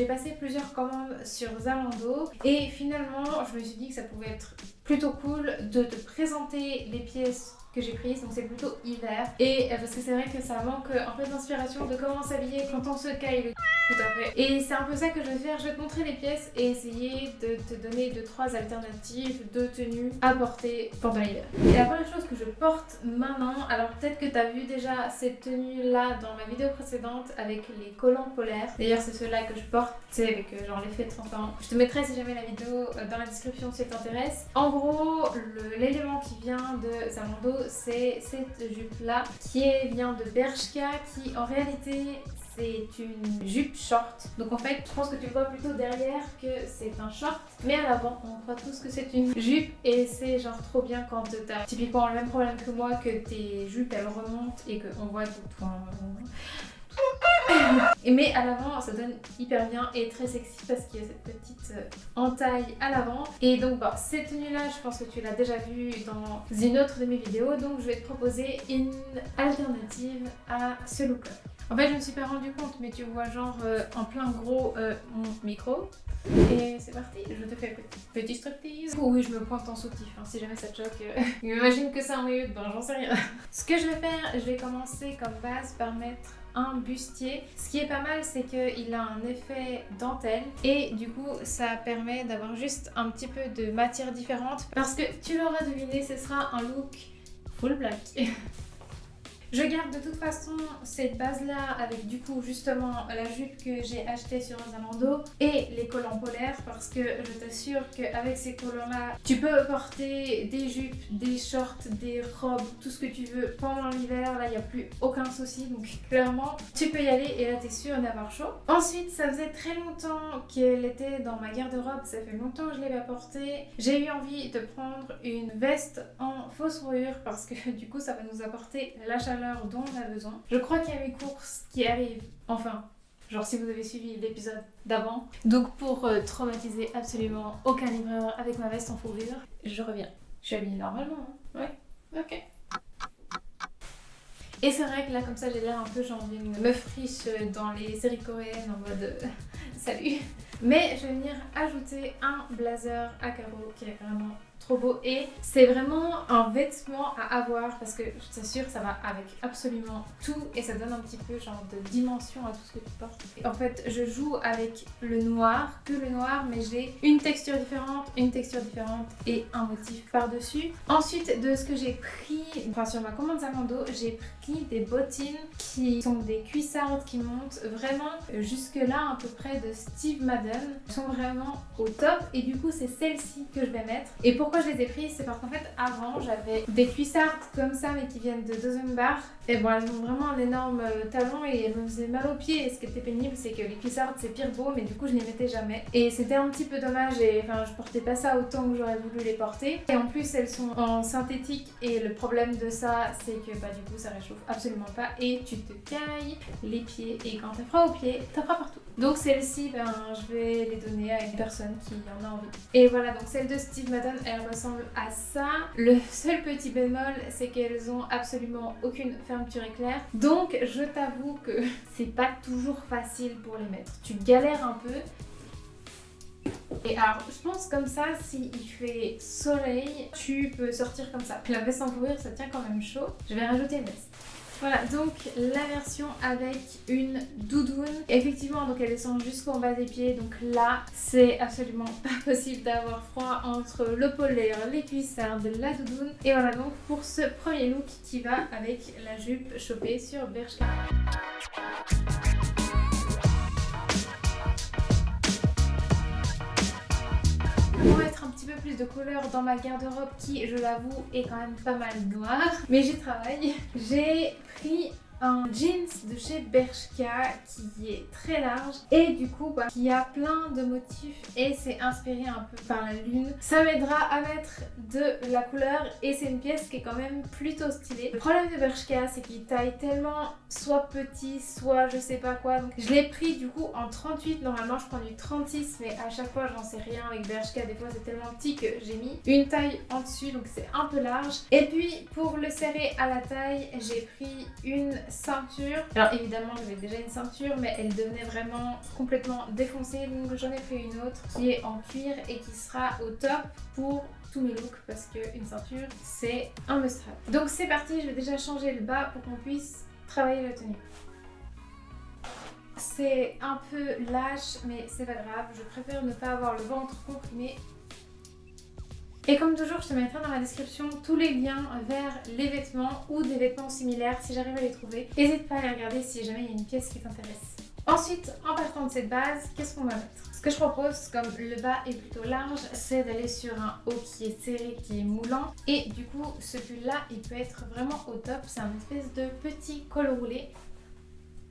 j'ai passé plusieurs commandes sur Zalando et finalement je me suis dit que ça pouvait être plutôt cool de te présenter les pièces que j'ai prise donc c'est plutôt hiver. Et euh, parce que c'est vrai que ça manque en fait d'inspiration de comment s'habiller quand on se caille tout à fait. Et c'est un peu ça que je vais faire. Je vais te montrer les pièces et essayer de te donner deux trois alternatives de tenues à porter pendant l'hiver. Et la première chose porte maintenant alors peut-être que tu as vu déjà cette tenue là dans ma vidéo précédente avec les collants polaires. D'ailleurs c'est ceux-là que je porte c'est avec euh, genre l'effet transparent. Je te mettrai si jamais la vidéo euh, dans la description si elle t'intéresse. En gros l'élément qui vient de Zalando c'est cette jupe là qui vient de Bershka qui en réalité c'est une jupe short. Donc en fait, je pense que tu vois plutôt derrière que c'est un short. Mais à l'avant, on croit tous que c'est une jupe. Et c'est genre trop bien quand t'as typiquement le même problème que moi, que tes jupes elles remontent et qu'on voit tout. Enfin, mais à l'avant ça donne hyper bien et très sexy parce qu'il y a cette petite euh, entaille à l'avant et donc bon, cette tenue là je pense que tu l'as déjà vue dans une autre de mes vidéos donc je vais te proposer une alternative à ce look là. En fait je me suis pas rendu compte mais tu vois genre euh, en plein gros euh, mon micro et c'est parti, je te fais un petit striptease. Oui, je me pointe en soutif, hein, si jamais ça te choque. Imagine que c'est un milieu de bain, j'en sais rien. Ce que je vais faire, je vais commencer comme base par mettre un bustier. Ce qui est pas mal, c'est qu'il a un effet dentelle et du coup, ça permet d'avoir juste un petit peu de matière différente parce que tu l'auras deviné, ce sera un look full black. Je garde de toute façon cette base là avec du coup justement la jupe que j'ai achetée sur Zalando et les collants polaires parce que je t'assure qu'avec ces collants là tu peux porter des jupes, des shorts, des robes, tout ce que tu veux pendant l'hiver. Là il n'y a plus aucun souci donc clairement tu peux y aller et là t'es sûr d'avoir chaud. Ensuite ça faisait très longtemps qu'elle était dans ma garde-robe, ça fait longtemps que je l'ai pas portée. J'ai eu envie de prendre une veste en fausse fourrure parce que du coup ça va nous apporter la chaleur dont on a besoin. Je crois qu'il y a mes courses qui arrivent, enfin, genre si vous avez suivi l'épisode d'avant. Donc pour euh, traumatiser absolument aucun livreur avec ma veste en fourrure, je reviens. Je suis habillée normalement, hein Ouais, ok. Et c'est vrai que là comme ça j'ai l'air un peu genre une meuf riche dans les séries coréennes en mode euh, salut. Mais je vais venir ajouter un blazer à carreaux qui est vraiment trop beau et c'est vraiment un vêtement à avoir parce que je t'assure ça va avec absolument tout et ça donne un petit peu genre de dimension à tout ce que tu portes. en fait je joue avec le noir, que le noir mais j'ai une texture différente, une texture différente et un motif par dessus. Ensuite de ce que j'ai pris, enfin sur ma commande Zalando j'ai pris des bottines qui sont des cuissardes qui montent vraiment jusque là à peu près de Steve Madden. Elles sont vraiment au top et du coup c'est celle-ci que je vais mettre et pour pourquoi je les ai prises C'est parce qu'en fait avant j'avais des cuissardes comme ça mais qui viennent de deuxième et bon elles ont vraiment un énorme euh, talon et elles me faisaient mal aux pieds. Et ce qui était pénible c'est que les cuissardes c'est pire beau mais du coup je les mettais jamais. Et c'était un petit peu dommage et enfin je portais pas ça autant que j'aurais voulu les porter. Et en plus elles sont en synthétique et le problème de ça c'est que bah du coup ça réchauffe absolument pas et tu te cailles les pieds et quand t'as froid aux pieds t'as froid partout donc celle-ci ben je vais les donner à une personne qui en a envie et voilà donc celle de Steve Madden elle ressemble à ça. Le seul petit bémol, c'est qu'elles ont absolument aucune fermeture éclair. Donc je t'avoue que c'est pas toujours facile pour les mettre. Tu galères un peu. Et alors, je pense comme ça, s'il fait soleil, tu peux sortir comme ça. La veste en fourrure, ça tient quand même chaud. Je vais rajouter une veste. Voilà, donc la version avec une doudoune. Effectivement, donc elle descend jusqu'en bas des pieds. Donc là, c'est absolument pas possible d'avoir froid entre le polaire, les cuissardes, la doudoune. Et voilà donc pour ce premier look qui va avec la jupe chopée sur Bershka. Plus de couleurs dans ma garde-robe qui, je l'avoue, est quand même pas mal noire. Mais j'y travaille. J'ai pris un jeans de chez Bershka qui est très large et du coup bah, qui a plein de motifs et c'est inspiré un peu par la lune. Ça m'aidera à mettre de la couleur et c'est une pièce qui est quand même plutôt stylée. Le problème de Bershka c'est qu'il taille tellement soit petit soit je sais pas quoi donc je l'ai pris du coup en 38 normalement je prends du 36 mais à chaque fois j'en sais rien avec Bershka des fois c'est tellement petit que j'ai mis une taille en dessus donc c'est un peu large et puis pour le serrer à la taille j'ai pris une ceinture. Alors évidemment j'avais déjà une ceinture mais elle devenait vraiment complètement défoncée donc j'en ai pris une autre qui est en cuir et qui sera au top pour tous mes looks parce qu'une ceinture c'est un must have. Donc c'est parti, je vais déjà changer le bas pour qu'on puisse travailler la tenue. C'est un peu lâche mais c'est pas grave, je préfère ne pas avoir le ventre comprimé et comme toujours, je te mettrai dans la description tous les liens vers les vêtements ou des vêtements similaires si j'arrive à les trouver. N'hésite pas à les regarder si jamais il y a une pièce qui t'intéresse. Ensuite, en partant de cette base, qu'est-ce qu'on va mettre? Ce que je propose, comme le bas est plutôt large, c'est d'aller sur un haut qui est serré, qui est moulant. Et du coup, ce pull-là, il peut être vraiment au top. C'est un espèce de petit col roulé.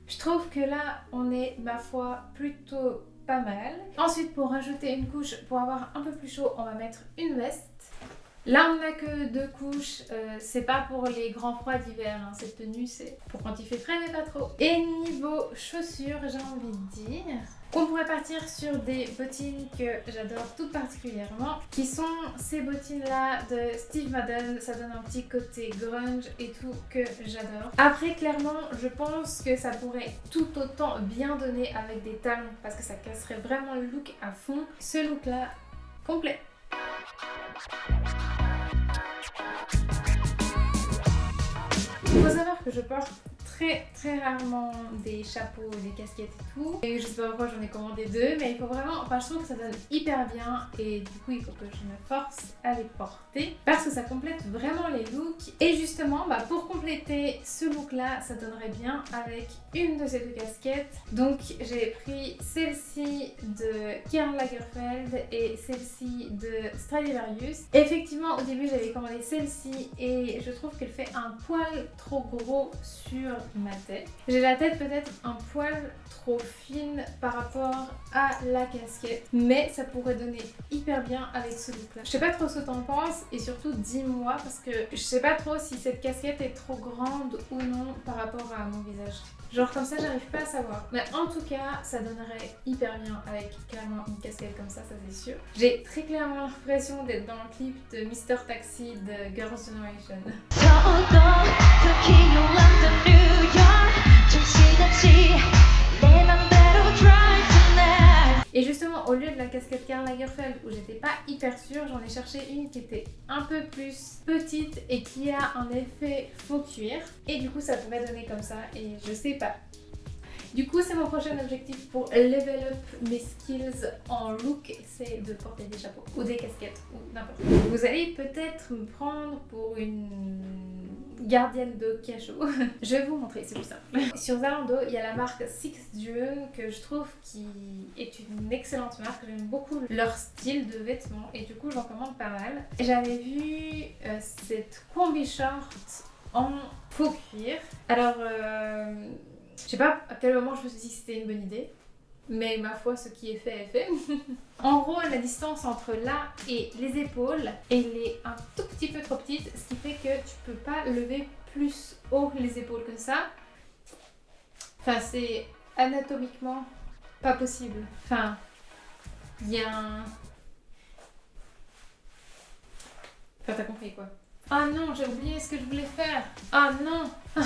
Je trouve que là, on est, ma foi, plutôt pas mal. Ensuite, pour rajouter une couche, pour avoir un peu plus chaud, on va mettre une veste. Là, on n'a que deux couches. Euh, c'est pas pour les grands froids d'hiver. Hein. Cette tenue, c'est pour quand il fait frais, mais pas trop. Et niveau chaussures, j'ai envie de dire qu'on pourrait partir sur des bottines que j'adore tout particulièrement, qui sont ces bottines-là de Steve Madden. Ça donne un petit côté grunge et tout que j'adore. Après, clairement, je pense que ça pourrait tout autant bien donner avec des talons parce que ça casserait vraiment le look à fond. Ce look-là, complet. Il faut savoir que je porte très rarement des chapeaux, des casquettes et tout. Et je sais pas pourquoi j'en ai commandé deux, mais il faut vraiment, enfin je trouve que ça donne hyper bien et du coup il faut que je me force à les porter parce que ça complète vraiment les looks. Et justement, bah, pour compléter ce look là, ça donnerait bien avec une de ces deux casquettes. Donc j'ai pris celle-ci de Karl Lagerfeld et celle-ci de Stradivarius. Effectivement au début j'avais commandé celle-ci et je trouve qu'elle fait un poil trop gros sur ma tête. J'ai la tête peut-être un poil trop fine par rapport à la casquette mais ça pourrait donner hyper bien avec ce look là. Je sais pas trop ce que t'en penses et surtout dis-moi parce que je sais pas trop si cette casquette est trop grande ou non par rapport à mon visage. Genre comme ça j'arrive pas à savoir. Mais en tout cas ça donnerait hyper bien avec clairement une casquette comme ça, ça c'est sûr. J'ai très clairement l'impression d'être dans le clip de Mr Taxi de Girls' Generation. Et justement, au lieu de la casquette Karl Lagerfeld où j'étais pas hyper sûre, j'en ai cherché une qui était un peu plus petite et qui a un effet faux cuir. Et du coup, ça pourrait donner comme ça et je sais pas. Du coup, c'est mon prochain objectif pour level up mes skills en look, c'est de porter des chapeaux ou des casquettes ou n'importe quoi. Vous allez peut-être me prendre pour une gardienne de cachot. je vais vous montrer, c'est plus simple. Sur Zalando, il y a la marque Six June que je trouve qui est une excellente marque. J'aime beaucoup leur style de vêtements et du coup, j'en commande pas mal. J'avais vu euh, cette combi short en faux cuir. Alors, euh, je sais pas à quel moment je me suis dit que c'était une bonne idée. Mais ma foi, ce qui est fait est fait. en gros, la distance entre là et les épaules, elle est un tout petit peu trop petite, ce qui fait que tu peux pas lever plus haut les épaules que ça. Enfin, c'est anatomiquement pas possible. Enfin, il y a. Enfin, t'as compris quoi. Ah non, j'ai oublié ce que je voulais faire. Ah non.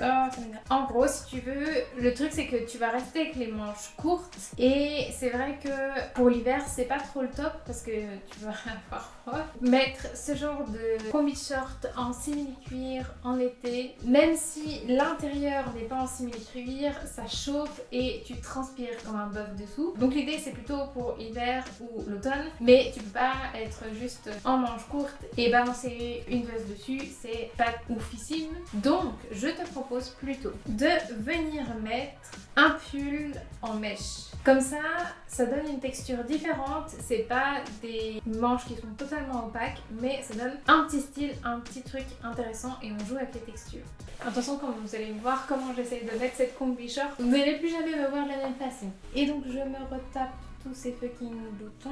Ah, en gros, si tu veux, le truc c'est que tu vas rester avec les manches courtes et c'est vrai que pour l'hiver, c'est pas trop le top parce que tu vas avoir froid. Mettre ce genre de combi short en simili-cuir en été, même si l'intérieur n'est pas en simili-cuir, ça chauffe et tu transpires comme un bœuf dessous. Donc l'idée c'est plutôt pour l'hiver ou l'automne, mais tu peux pas être juste en manches courtes et ben c'est une veste dessus, c'est pas oufissime. Donc, je te propose plutôt de venir mettre un pull en mèche. Comme ça, ça donne une texture différente. C'est pas des manches qui sont totalement opaques, mais ça donne un petit style, un petit truc intéressant et on joue avec les textures. Attention, quand vous allez voir comment j'essaie de mettre cette combi short, vous n'allez plus jamais me voir de la même façon. Et donc, je me retape tous ces fucking boutons.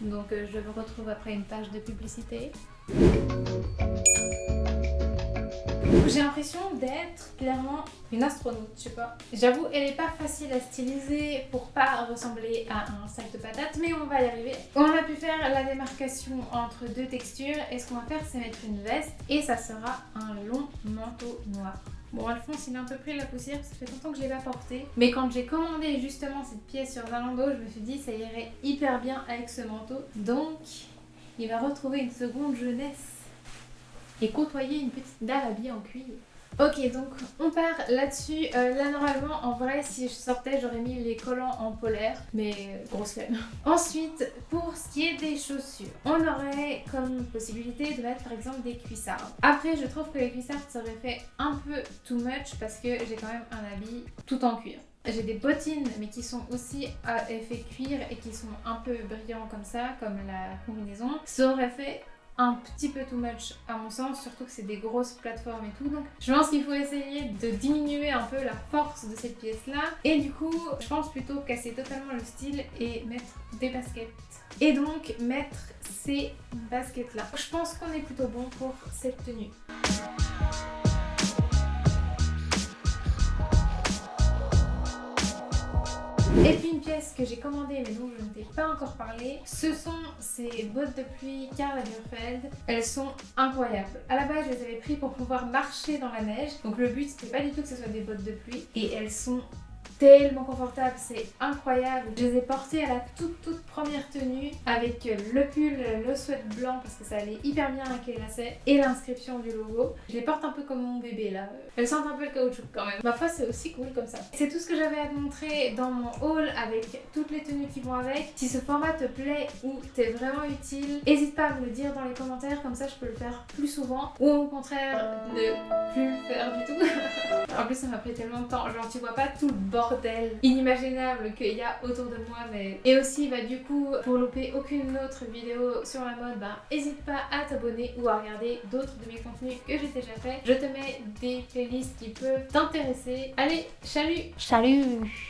Donc, euh, je me retrouve après une page de publicité. J'ai l'impression d'être clairement une astronaute, je sais pas. J'avoue, elle est pas facile à styliser pour pas ressembler à un sac de patates, mais on va y arriver. On a pu faire la démarcation entre deux textures et ce qu'on va faire c'est mettre une veste et ça sera un long manteau noir. Bon, Alphonse, il a un peu pris la poussière, ça fait longtemps que je l'ai pas porté. Mais quand j'ai commandé justement cette pièce sur Zalando, je me suis dit ça irait hyper bien avec ce manteau. Donc, il va retrouver une seconde jeunesse et côtoyer une petite dalle habillée en cuir. Ok, donc on part là-dessus. Euh, là, normalement, en vrai, si je sortais, j'aurais mis les collants en polaire, mais euh, grosse flemme. Ensuite, pour ce qui est des chaussures, on aurait comme possibilité de mettre par exemple des cuissards. Après, je trouve que les cuissards, ça aurait fait un peu too much parce que j'ai quand même un habit tout en cuir. J'ai des bottines mais qui sont aussi à effet cuir et qui sont un peu brillants comme ça, comme la combinaison. Ça aurait fait un petit peu too much à mon sens, surtout que c'est des grosses plateformes et tout. Donc je pense qu'il faut essayer de diminuer un peu la force de cette pièce là. Et du coup, je pense plutôt casser totalement le style et mettre des baskets. Et donc mettre ces baskets là. Je pense qu'on est plutôt bon pour cette tenue. Et puis une pièce que j'ai commandée mais dont je ne t'ai pas encore parlé, ce sont ces bottes de pluie Karl Lagerfeld. Elles sont incroyables. À la base, je les avais pris pour pouvoir marcher dans la neige. Donc le but, c'était pas du tout que ce soit des bottes de pluie. Et elles sont tellement confortable, c'est incroyable. Je les ai portées à la toute toute première tenue avec le pull, le sweat blanc parce que ça allait hyper bien avec les lacets et l'inscription du logo. Je les porte un peu comme mon bébé là. Elles sentent un peu le caoutchouc quand même. Ma foi c'est aussi cool comme ça. C'est tout ce que j'avais à te montrer dans mon haul avec toutes les tenues qui vont avec. Si ce format te plaît ou t'est vraiment utile, n'hésite pas à me le dire dans les commentaires comme ça je peux le faire plus souvent ou au contraire ne plus le faire du tout. en plus ça m'a pris tellement de temps, genre tu vois pas tout le inimaginable qu'il y a autour de moi. Mais... Et aussi, bah, du coup, pour louper aucune autre vidéo sur la mode, bah, n'hésite pas à t'abonner ou à regarder d'autres de mes contenus que j'ai déjà fait. Je te mets des playlists qui peuvent t'intéresser. Allez, salut Salut